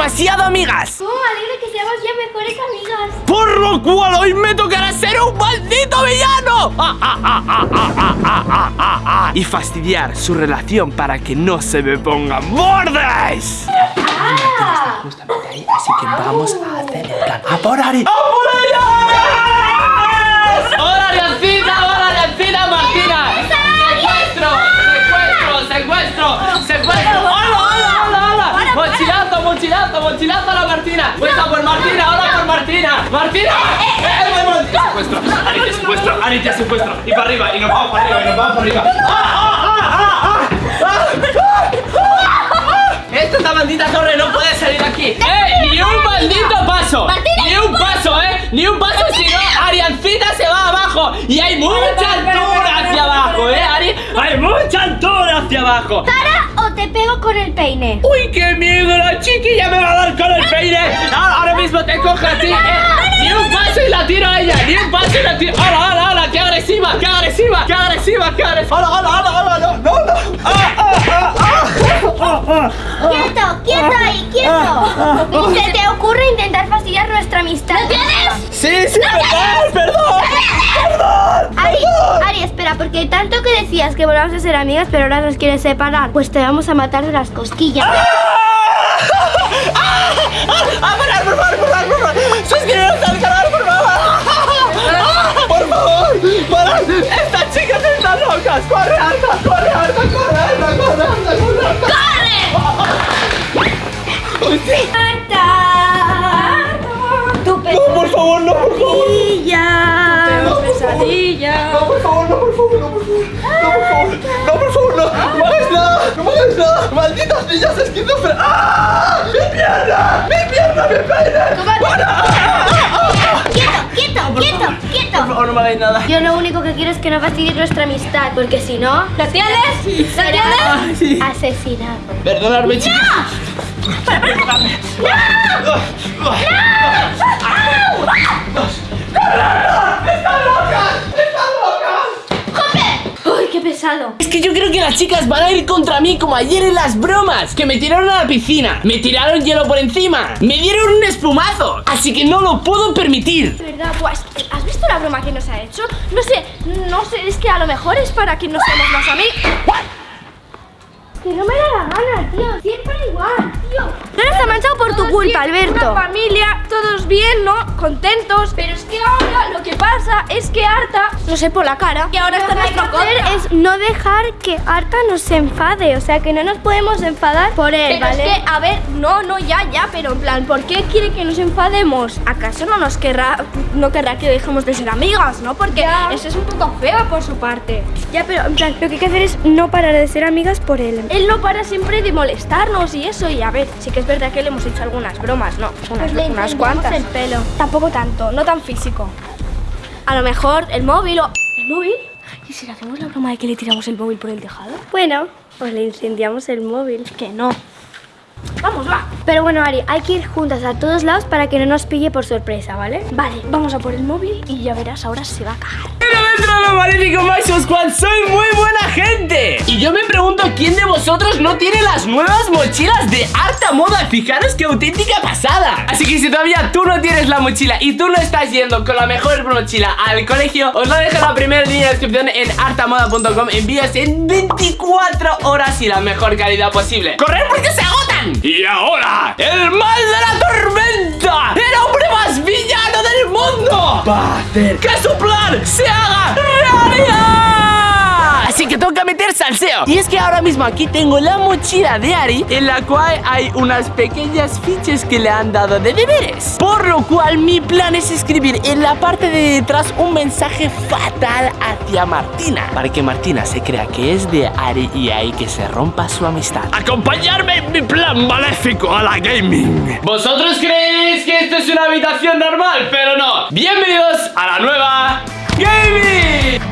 demasiado amigas. Oh, me alegro que seamos ya mejores amigas. Por lo cual hoy me tocará ser un maldito villano. Y fastidiar su relación para que no se me pongan bordes. Ah. Justamente ahí, así que vamos a hacer el plan. ¡A por Ari! ¡A por ella! ¡Hola, secuestro! Y para arriba, y nos vamos para arriba, y nos vamos para arriba ¡Ah, ah, ah, ah! Esta maldita torre no puede salir de aquí. ¡Eh! ¡Ni un maldito paso! ¡Ni un paso, eh! ¡Ni un paso! Si no, Ariancita se va abajo. Y hay mucha altura Hay mucha altura hacia abajo. ¿Para o te pego con el peine? ¡Uy, qué miedo! La chiquilla me va a dar con el peine. Ahora, ahora mismo te coge a ti. eh. Ni un paso y la tiro a ella. Ni un paso y la tiro. ¡Hala, hala, hala! ¡Qué agresiva! ¡Qué agresiva! ¡Qué agresiva! ¡Qué agresiva! ¡Hala, hala, hala! hala no, no, no! ¡Ah, ah, ah, ah! ¡Ah, ah! ¡Quieto, quieto ahí, quieto! ¿Ni se te ocurre intentar fastidiar nuestra amistad? ¿Lo tienes? Sí, sí, perdón, perdón. Ari, Ari, espera, porque tanto que decías que volvamos a ser amigas, pero ahora nos quieres separar, pues te vamos a matar de las cosquillas. ¡Ah! ¡Ah, parar, por favor, por favor, por favor! ¡Suscribiros al canal, por favor! ¡Ah! ¡Por favor! ¡Parad! ¡Estas chicas están locas! ¡Corre, Arta! ¡Corre, Arta! ¡Corre! ¡Corre! ¡Corre, Arta! Tu ¡No, por favor, no, por favor! pesadilla. pesadilla. ¡No, por favor, no, por favor, no, por favor! ¡No, por favor! ¡No, por favor, no! ¡No me hagáis nada! ¡No me hagáis nada! ¡Malditas niñas esquizofrénicas! ¡Ah! ¡Mi pierna! ¡Mi pierna! ¡Mi peine! ¡Para! No me hagáis nada. Yo lo único que quiero es que no fastidies nuestra amistad, porque si no, ¿lo tienes? ¿Lo Ah, tienes? sí. Asesinado. Perdonadme, chicos. ¡Uy, qué pesado! Es que yo creo que las chicas van a ir contra mí como ayer en las bromas Que me tiraron a la piscina, me tiraron hielo por encima Me dieron un espumazo Así que no lo puedo permitir De verdad, buah, es que- ¿has visto la broma que nos ha hecho? No sé, no sé, es que a lo mejor es para que no seamos más amigos. Que no me da la gana, tío, siempre igual, tío. No nos ha manchado por tu culpa, Alberto. Una familia, todos bien, ¿no? Contentos. Pero es que ahora lo que pasa es que Arta, no sé por la cara, y ahora está en Lo que hay que nuestra hacer contra. es no dejar que Arta nos enfade, o sea que no nos podemos enfadar por él, Pero ¿vale? es que, a ver, no, no, ya, ya, pero en plan, ¿por qué quiere que nos enfademos? ¿Acaso no nos querrá, no querrá que dejemos de ser amigas, no? Porque Ya. eso es un poco feo por su parte. Ya, pero en plan, lo que hay que hacer es no parar de ser amigas por él. Él no para siempre de molestarnos y eso, y a ver, sí que es verdad que le hemos hecho algunas bromas, ¿no? Unas, Pues le unas cuantas. el pelo. Tampoco tanto, no tan físico. A lo mejor el móvil o... ¿El móvil? ¿Y si le hacemos la broma de que le tiramos el móvil por el tejado? Bueno, pues le incendiamos el móvil. Que no. Vamos, va. Pero bueno, Ari, hay que ir juntas a todos lados para que no nos pille por sorpresa, ¿vale? Vale, vamos a por el móvil y ya verás, ahora se va a cagar. Pero dentro de Maléfico Maximum Squad soy muy buena gente Y yo me pregunto quién de vosotros no tiene las nuevas mochilas de harta moda Fijaros qué auténtica pasada Así que si todavía tú no tienes la mochila y tú no estás yendo con la mejor mochila al colegio Os lo dejo en la primera línea de descripción en hartamoda.com Envíos en 24 horas y la mejor calidad posible ¡Correr porque se agotan! Y ahora, el mal de la tormenta El hombre más villano del mundo Va a hacer que su plan se haga realidad Así que toca meter salseo. Y es que ahora mismo aquí tengo la mochila de Ari En la cual hay unas pequeñas fichas que le han dado de deberes. Por lo cual mi plan es escribir en la parte de detrás un mensaje fatal hacia Martina Para que Martina se crea que es de Ari y ahí que se rompa su amistad. Acompañarme en mi plan maléfico a la gaming. ¿Vosotros creéis que esto es una habitación normal? Pero no. Bienvenidos a la nueva gaming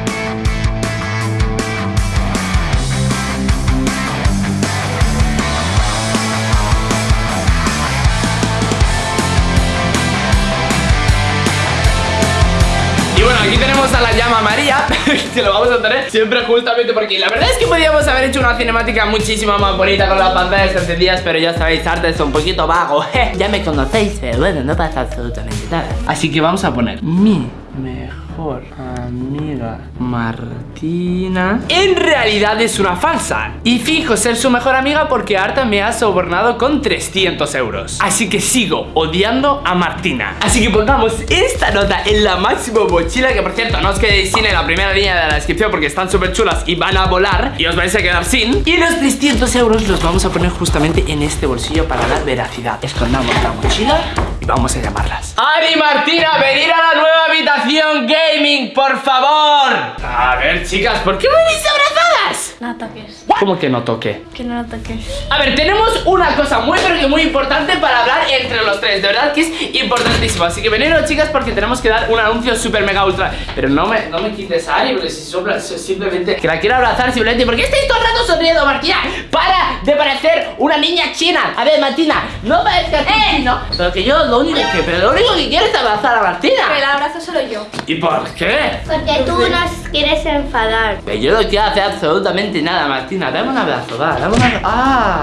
aquí tenemos a la llama María que lo vamos a tener siempre justamente porque la verdad es que podríamos haber hecho una cinemática muchísimo más bonita con las pantallas encendidas, pero ya sabéis, arte es un poquito vago. ya me conocéis, pero bueno, no pasa absolutamente nada. Así que vamos a poner mi mejor amiga Martina. En realidad es una falsa Y fijo ser su mejor amiga porque Arta me ha sobornado con 300 euros. Así que sigo odiando a Martina. Así que pongamos esta nota en la máxima mochila Que por cierto no os quedéis sin en la primera línea de la descripción Porque están súper chulas y van a volar Y os vais a quedar sin. Y los 300 euros los vamos a poner justamente en este bolsillo para la veracidad. Escondamos la mochila vamos a llamarlas Ari y Martina, venir a la nueva habitación gaming, por favor A ver, chicas, ¿por qué venís abrazadas? No toques. ¿Cómo que no toque? Que no lo toques. A ver, tenemos una cosa muy pero que muy importante para hablar entre los tres De verdad que es importantísimo Así que veniros chicas porque tenemos que dar un anuncio super mega ultra Pero no me, no me quites a Ari Porque si sopla- si- simplemente que la quiero abrazar simplemente ¿Por qué estáis todo el rato sonriendo Martina? ¡Para de parecer una niña china! A ver Martina, no parezcas ¡Eh! chino Pero que yo lo único que, pero lo único que quiero es abrazar a Que Martina la abrazo solo yo. ¿Y por qué? Porque tú nos quieres enfadar. Que yo no quiero hacer absolutamente nada, Martina. Dame un abrazo, va, dame un abrazo. ¡Ah!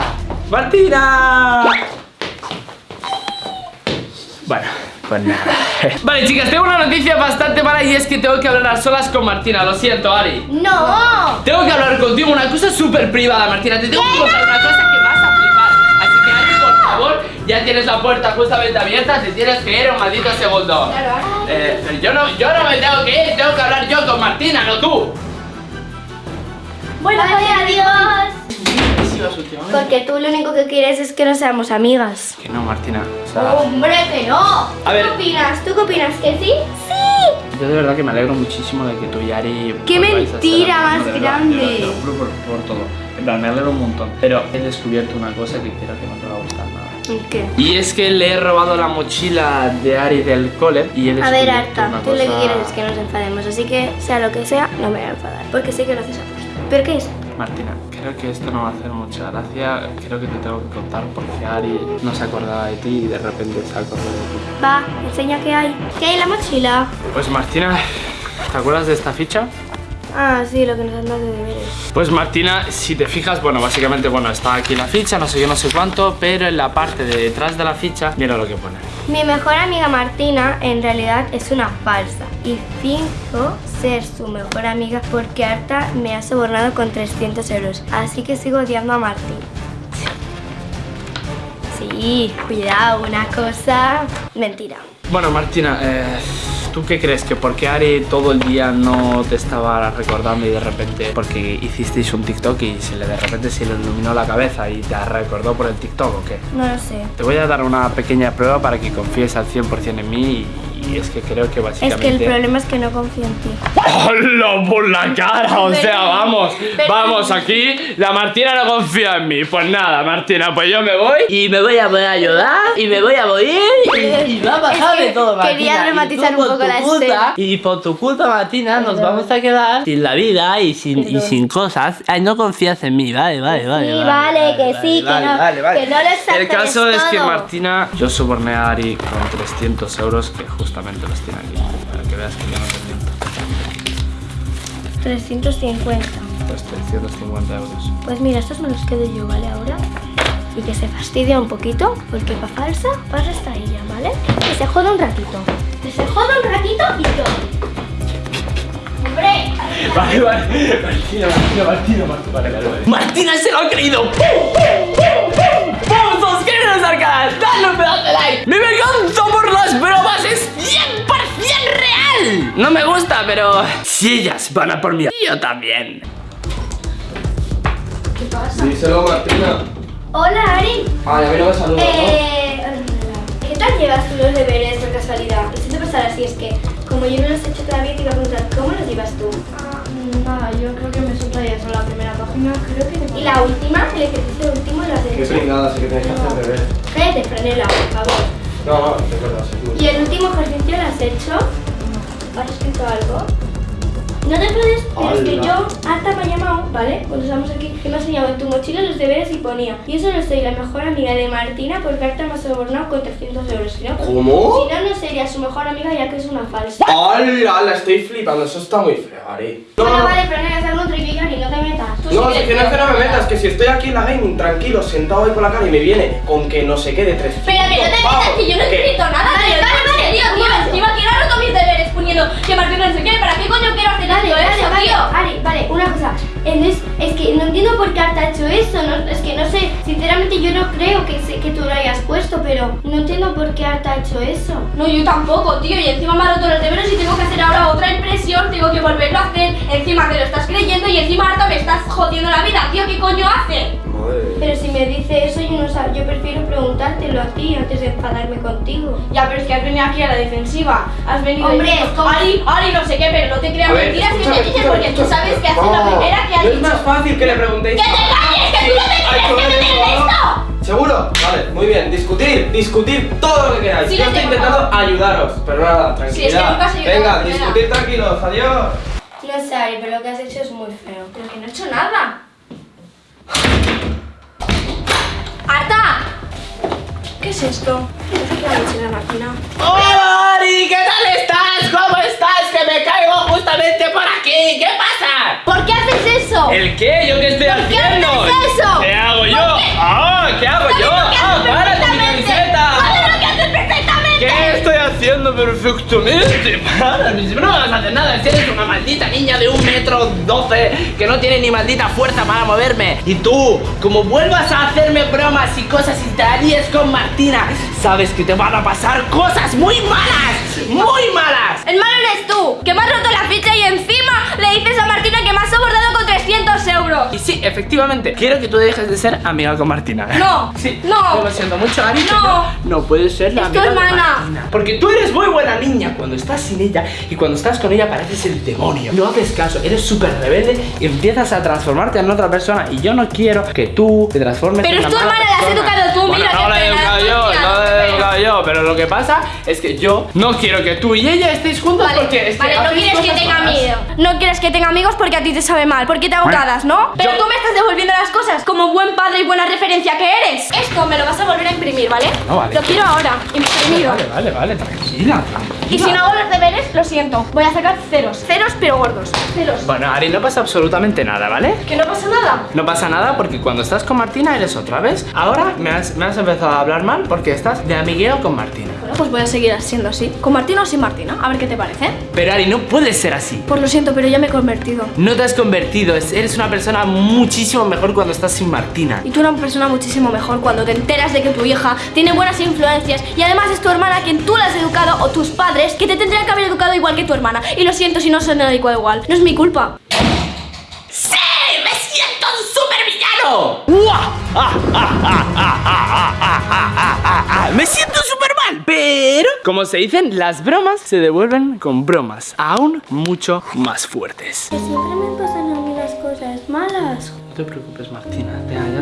¡Martina! Bueno, pues nada. Vale, chicas, tengo una noticia bastante mala y es que tengo que hablar a solas con Martina. Lo siento, Ari. ¡No! Tengo que hablar contigo una cosa súper privada, Martina. Te tengo que contar una cosa que vas a flipar. Así que, Ari, por favor, ya tienes la puerta justamente abierta. Te tienes que ir un maldito segundo. Eh, yo, no, yo no me tengo que ir, tengo que hablar yo con Martina, no tú. Bueno, vale, adiós. Porque tú lo único que quieres es que no seamos amigas. Que no, Martina. O sea, ¡Hombre, que no! A ver. ¿Qué opinas? ¿Tú qué opinas? ¿Que sí? ¡Sí! yo de verdad que me alegro muchísimo de que tú y Ari. ¡Qué ser mentira más verdad, grande! Te lo juro por, por todo. En plan, me alegro un montón. Pero he descubierto una cosa que creo que no te va a gustar nada. ¿Y qué? Y es que le he robado la mochila de Ari del cole y he A ver, Arta, tú lo que cosa- quieres es que nos enfademos, así que sea lo que sea, no me voy a enfadar. Porque sé que lo haces a. ¿Pero qué es? Martina, creo que esto no va a hacer mucha gracia. Creo que te tengo que contar porque Ari no se acordaba de ti y de repente se acordó de ti. Va, enseña qué hay. ¿Qué hay en la mochila? Pues Martina, ¿te acuerdas de esta ficha? Ah, sí, lo que nos han dado de deberes. Pues Martina, si te fijas, bueno, básicamente, bueno, está aquí la ficha, no sé qué, no sé cuánto, pero en la parte de detrás de la ficha, mira lo que pone. Mi mejor amiga Martina en realidad es una falsa y finjo ser su mejor amiga porque Arta me ha sobornado con 300 euros. Así que sigo odiando a Martín. Sí, cuidado, una cosa... Mentira. Bueno, Martina, eh, ¿tú qué crees? ¿Que porque Ari todo el día no te estaba recordando y de repente, porque hicisteis un TikTok y se le de repente se le iluminó la cabeza y te recordó por el TikTok o qué? No lo sé. Te voy a dar una pequeña prueba para que confíes al 100% en mí y, y es que creo que Es básicamente... que el problema es que no confío en ti. ¡Hola por la cara! O sea, vamos, vamos, aquí la Martina no confía en mí. Pues nada, Martina, pues yo me voy y me voy a poder ayudar y me voy a morir y, y va a pasar Es que de todo, Martina. quería Y dramatizar un por poco tu la culpa- escena. Y por tu culpa, Martina, nos vamos a quedar sin la vida y sin, y sin cosas. Ay, no confías en mí, vale, vale, vale. Sí, vale, que sí, que no- que no lo El caso es que. Martina, yo soborné a Ari con 300 euros que justamente los tiene aquí. Para que veas que yo no te miento. 350. Pues 350 euros. Pues mira, estos me los quedo yo, ¿vale? Ahora. Y que se fastidia un poquito, porque pa' falsa, pasa esta ella, ¿vale? Que se joda un ratito. Que se joda un ratito y yo. ¡Hombre! Vale, vale. Martina, Martina, Martina, Martina. Vale, vale, vale. Martina se lo ha creído. Al canal. Dale un pedazo de like. Me encanto por las bromas. Es 100% real. No me gusta, pero si ellas van a por mí, yo también. ¿Qué pasa? Díselo, Martina. Hola, Ari. Ay, a mí no me saludas, Eh, hola. ¿Qué tal llevas tú los deberes por casualidad? Lo siento pasar así, es que como yo no los he hecho todavía, te iba a preguntar, ¿cómo los llevas tú? Ah, nada, yo creo que me en la primera página. Creo que Y la última, el ejercicio último, lo has ¿no? Qué pringada, sí que tenéis que hacer bebé. Cállate, Franela, por favor. No, no, es verdad, sí. ¿Y el último ejercicio lo has hecho? ¿Has escrito algo? No te puedes, pero es que yo, Arta me ha llamado, ¿vale? Cuando estamos aquí, que me ha enseñado en tu mochila los deberes y ponía. Y eso no soy la mejor amiga de Martina porque Arta me ha sobornado con 300 euros. Si no, ¿Cómo? si no, no sería su mejor amiga ya que es una falsa. ¡Hala! La estoy flipando. Eso está muy feo, Ari. No, Bueno, no, vale, pero no No, que si que no es que no me metas, que si estoy aquí en la gaming, tranquilo, sentado ahí por la cara y me viene con que no sé qué de tres. Pero que no te metas, que yo no he escrito nada. Vale, tío, vale, vale, tío, momento. encima quién ha roto mis deberes poniendo que Martina no sé qué. ¿Para qué coño quiero hacer Vale, vale, vale, tío? vale, vale, una cosa. Es que no entiendo por qué Arta ha hecho eso. No, es que no sé, sinceramente yo no creo que, se- que tú lo hayas puesto, pero no entiendo por qué Arta ha hecho eso. No, yo tampoco, tío. Y encima me ha roto los deberes y tengo que hacer ahora otra impresión. Tengo que volverlo a hacer. Encima te lo estás creyendo y encima harta me estás jodiendo la vida, tío. ¿Qué coño hace? Pero si me dice eso, yo no sab- yo prefiero preguntártelo a ti antes de enfadarme contigo. Ya, pero es que has venido aquí a la defensiva. Has venido Hombre, es como- Ari, Ari, no sé qué, pero no te creas ver, mentiras que me dices porque tú sabes que haces la primera que has no es dicho. más fácil que le preguntéis. ¡Que te calles! ¡Que tú no me Ay, dices que no ¿no? esto! ¿Seguro? Vale, muy bien. Discutir, discutir todo lo que queráis. Sí, Yo estoy intentando ayudaros, pero nada, Sí, es que tranquilidad. Venga, discutir tranquilos, adiós. No sé, Ari, pero lo que has hecho es muy feo. Pero que no he hecho nada. ¡Arta! ¿Qué es esto? ¿Qué que la mochila Martina? ¡Hola, Ari! ¿Qué tal estás? ¿Cómo estás? Que me caigo justamente por aquí. ¿Qué pasa? ¿Por qué haces eso? ¿El qué? ¿Yo qué estoy qué haciendo? haces eso? ¿Qué hago yo? ¡Ah! ¿Qué hago yo? ¡Ah, párate mi camiseta! ¡Sabes lo que haces perfectamente! ¿Qué estoy haciendo perfectamente? Para, no vas a hacer nada, si eres una maldita niña de un metro doce que no tiene ni maldita fuerza para moverme. Y tú, como vuelvas a hacerme bromas y cosas y te alíes con Martina, sabes que te van a pasar cosas muy malas, muy malas. El malo eres tú, que me has roto la ficha y encima le dices a Martina que me has abordado con 300 euros. Y sí, efectivamente, quiero que tú dejes de ser amiga con Martina. No, Sí, no. lo siento mucho, Ari, No. pero no puedes ser la Es tu amiga de hermana. Martina. Porque tú eres muy buena niña cuando estás sin ella y cuando estás con ella pareces el demonio. No haces caso, eres súper rebelde y empiezas a transformarte en otra persona y yo no quiero que tú te transformes Pero en es una tu mala hermana, la has educado tú, Bueno, mira no qué la he educado yo, no lo que pasa es que yo no quiero que tú y ella estéis juntos Vale, porque es que vale, no quieres que tenga malas. amigos. No quieres que tenga amigos porque a ti te sabe mal, porque te ahogadas, ¿no? Pero Yo- tú me estás devolviendo las cosas como buen padre y buena referencia que eres. Esto me lo vas a volver a imprimir, ¿vale? No, vale. Lo quiero ahora, imprimido. Vale, vale, vale, tranquila. Y si no hago los deberes, lo siento. Voy a sacar ceros. Ceros pero gordos. Ceros. Bueno, Ari, no pasa absolutamente nada, ¿vale? Que no pasa nada. No pasa nada porque cuando estás con Martina eres otra vez. Ahora me has, me has empezado a hablar mal porque estás de amigueo con Martina. Pues voy a seguir siendo así. ¿Con Martina o sin Martina? A ver qué te parece. Pero Ari, no puedes ser así. Pues lo siento, pero ya me he convertido. No te has convertido, es- eres una persona muchísimo mejor cuando estás sin Martina. Y tú una persona muchísimo mejor cuando te enteras de que tu hija tiene buenas influencias y además es tu hermana quien tú la has educado o tus padres que te tendrían que haber educado igual que tu hermana. Y lo siento si no se han educado igual. No es mi culpa. ¡Sí! ¡Me siento un supervillano! ¡Uah! ¡Ah, ah, ah, ah, ah, ah, Como se dicen, las bromas se devuelven con bromas aún mucho más fuertes. Que siempre me pasan a mí las cosas malas. No te preocupes, Martina.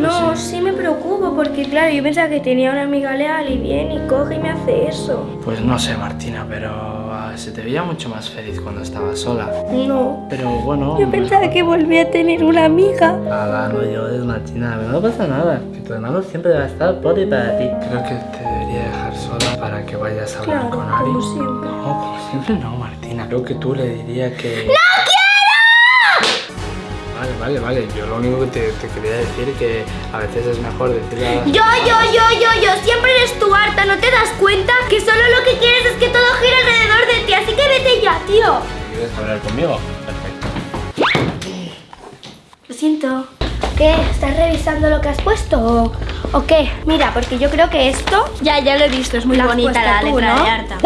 No, sí me preocupo porque claro, yo pensaba que tenía una amiga leal y bien y coge y me hace eso. Pues no sé, Martina, pero ah, se te veía mucho más feliz cuando estabas sola. No. Pero bueno... Yo pensaba que volví a tener una amiga. Nada, no llores, Martina, no pasa nada. Que tu hermano siempre va a estar por y para ti. Creo que te debería dejar sola para que vayas a hablar Claro, con Ari. como siempre. No, como siempre no, Martina. Creo que tú le dirías que... Vale, vale, vale. Yo lo único que te, te quería decir es que a veces es mejor decirle a... Yo, yo, yo, yo, yo, siempre eres tu harta, ¿no te das cuenta? Que solo lo que quieres es que todo gire alrededor de ti, así que vete ya, tío. ¿Quieres hablar conmigo? Perfecto. Lo siento. ¿Qué? ¿Estás revisando lo que has puesto o, o qué? Mira, porque yo creo que esto... Ya, ya lo he visto, es muy bonita la tú, letra ¿no? de Arta.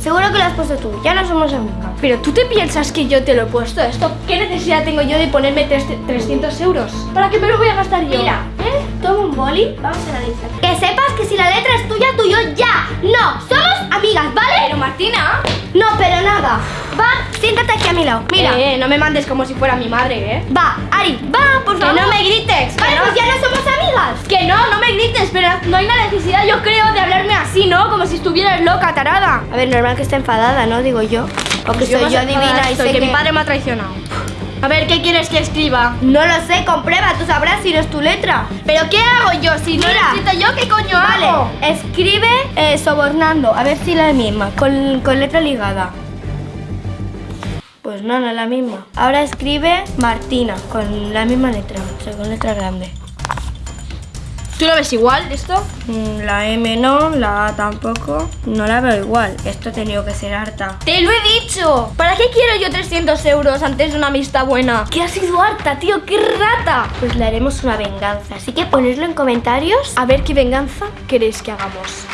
Seguro que lo has puesto tú, ya no somos amigas. Pero tú te piensas que yo te lo he puesto esto. ¿Qué necesidad tengo yo de ponerme tres- 300 euros? ¿Para qué me lo voy a gastar yo? Mira, ¿eh? Toma un boli, vamos a la lista. Que sepas que si la letra es tuya, tuyo ya. No, somos amigas, ¿vale? Pero Martina, No, pero nada. Va, siéntate aquí a mi lado. Mira. Eh, no me mandes como si fuera mi madre, ¿eh? Va, Ari, va, pero no hay la necesidad, yo creo, de hablarme así, ¿no? Como si estuvieras loca, tarada. A ver, normal que esté enfadada, ¿no? Digo yo. O que soy yo enfadada divina y sé que que... mi padre me ha traicionado. A ver, ¿qué quieres que escriba? No lo sé, comprueba, tú sabrás si no es tu letra. ¿Pero qué hago yo? Si no Mira. necesito yo, ¿qué coño Vale, hago? escribe eh, sobornando, a ver si la misma, con, con letra ligada. Pues no, no es la misma. Ahora escribe Martina, con la misma letra, o sea, con letra grande. ¿Tú lo ves igual de esto? Mm, La M no, la A tampoco. No la veo igual. Esto ha tenido que ser harta. ¡Te lo he dicho! ¿Para qué quiero yo 300 euros antes de una amistad buena? ¿Qué ha sido harta, tío? ¡Qué rata! Pues le haremos una venganza. Así que ponedlo en comentarios. A ver qué venganza queréis que hagamos.